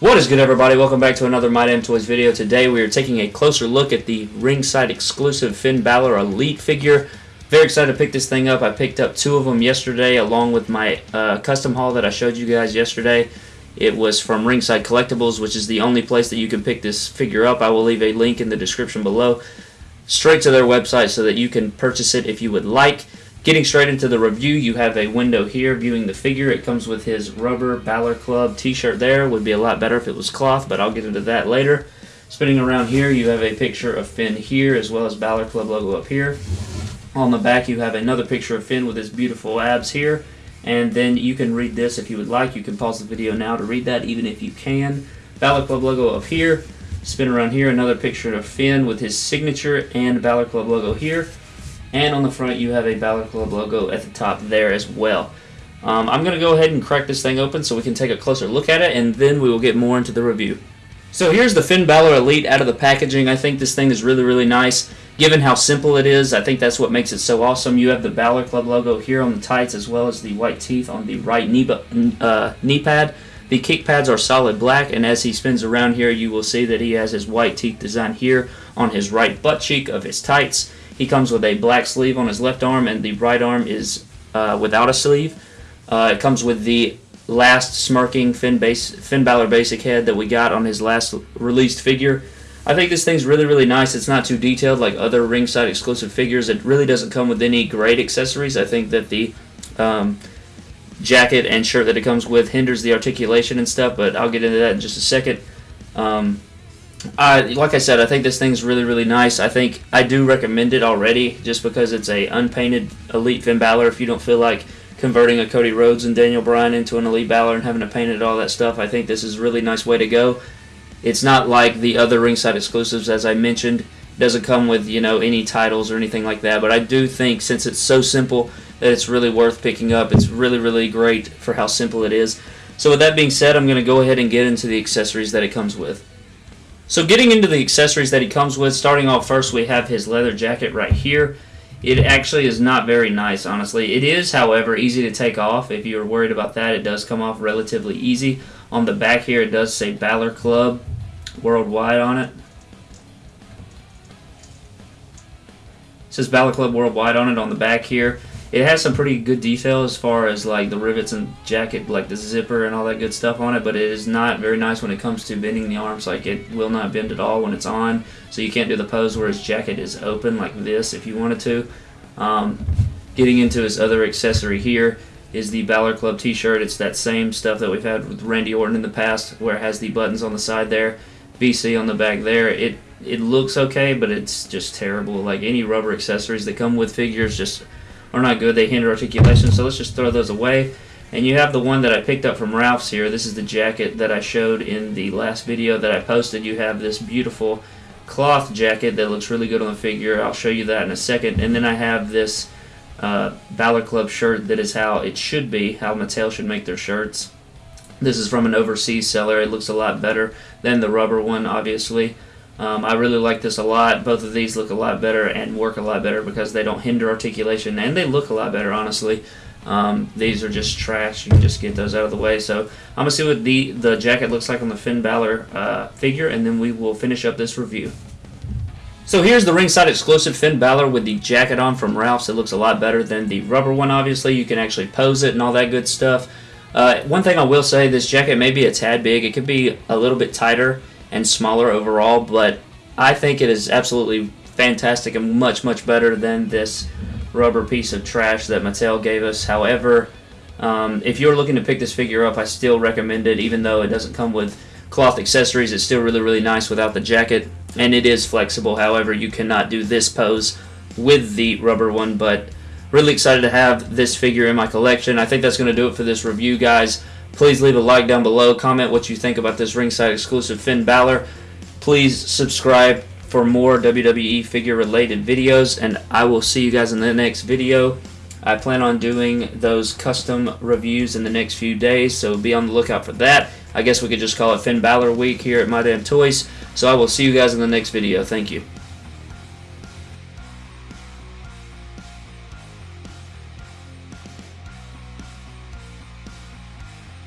What is good everybody? Welcome back to another My Damn Toys video. Today we are taking a closer look at the ringside exclusive Finn Balor Elite figure. Very excited to pick this thing up. I picked up two of them yesterday along with my uh, custom haul that I showed you guys yesterday. It was from Ringside Collectibles, which is the only place that you can pick this figure up. I will leave a link in the description below straight to their website so that you can purchase it if you would like. Getting straight into the review, you have a window here viewing the figure. It comes with his rubber Balor Club t-shirt there. Would be a lot better if it was cloth, but I'll get into that later. Spinning around here, you have a picture of Finn here, as well as Balor Club logo up here. On the back, you have another picture of Finn with his beautiful abs here. And then you can read this if you would like. You can pause the video now to read that, even if you can. Balor Club logo up here. Spin around here, another picture of Finn with his signature and Balor Club logo here. And on the front, you have a Balor Club logo at the top there as well. Um, I'm going to go ahead and crack this thing open so we can take a closer look at it, and then we will get more into the review. So here's the Finn Balor Elite out of the packaging. I think this thing is really, really nice. Given how simple it is, I think that's what makes it so awesome. You have the Balor Club logo here on the tights as well as the white teeth on the right knee, uh, knee pad. The kick pads are solid black, and as he spins around here, you will see that he has his white teeth design here on his right butt cheek of his tights. He comes with a black sleeve on his left arm, and the right arm is uh, without a sleeve. Uh, it comes with the last smirking Finn, base, Finn Balor basic head that we got on his last released figure. I think this thing's really, really nice. It's not too detailed like other ringside exclusive figures. It really doesn't come with any great accessories. I think that the um, jacket and shirt that it comes with hinders the articulation and stuff, but I'll get into that in just a second. Um, I, like I said, I think this thing's really, really nice. I think I do recommend it already just because it's a unpainted Elite Finn Balor. If you don't feel like converting a Cody Rhodes and Daniel Bryan into an Elite Balor and having to paint it all that stuff, I think this is a really nice way to go. It's not like the other ringside exclusives, as I mentioned. It doesn't come with, you know, any titles or anything like that, but I do think since it's so simple that it's really worth picking up. It's really, really great for how simple it is. So with that being said, I'm going to go ahead and get into the accessories that it comes with. So getting into the accessories that he comes with, starting off first we have his leather jacket right here. It actually is not very nice, honestly. It is, however, easy to take off. If you're worried about that, it does come off relatively easy. On the back here, it does say Balor Club Worldwide on it. It says Balor Club Worldwide on it on the back here. It has some pretty good detail as far as like the rivets and jacket, like the zipper and all that good stuff on it, but it is not very nice when it comes to bending the arms. Like it will not bend at all when it's on, so you can't do the pose where his jacket is open like this if you wanted to. Um, getting into his other accessory here is the Balor Club t-shirt. It's that same stuff that we've had with Randy Orton in the past where it has the buttons on the side there, BC on the back there. It it looks okay, but it's just terrible. Like any rubber accessories that come with figures just are not good. They hinder articulation, so let's just throw those away. And you have the one that I picked up from Ralph's here. This is the jacket that I showed in the last video that I posted. You have this beautiful cloth jacket that looks really good on the figure. I'll show you that in a second. And then I have this uh, Balor Club shirt that is how it should be, how Mattel should make their shirts. This is from an overseas seller. It looks a lot better than the rubber one, obviously. Um, I really like this a lot. Both of these look a lot better and work a lot better because they don't hinder articulation and they look a lot better, honestly. Um, these are just trash. You can just get those out of the way. So I'm going to see what the, the jacket looks like on the Finn Balor uh, figure and then we will finish up this review. So here's the ringside exclusive Finn Balor with the jacket on from Ralph's. It looks a lot better than the rubber one, obviously. You can actually pose it and all that good stuff. Uh, one thing I will say, this jacket may be a tad big. It could be a little bit tighter and smaller overall, but I think it is absolutely fantastic and much, much better than this rubber piece of trash that Mattel gave us. However, um, if you're looking to pick this figure up, I still recommend it, even though it doesn't come with cloth accessories. It's still really, really nice without the jacket, and it is flexible. However, you cannot do this pose with the rubber one, but really excited to have this figure in my collection. I think that's going to do it for this review, guys. Please leave a like down below. Comment what you think about this ringside exclusive Finn Balor. Please subscribe for more WWE figure related videos and I will see you guys in the next video. I plan on doing those custom reviews in the next few days, so be on the lookout for that. I guess we could just call it Finn Balor week here at My Damn Toys. So I will see you guys in the next video. Thank you.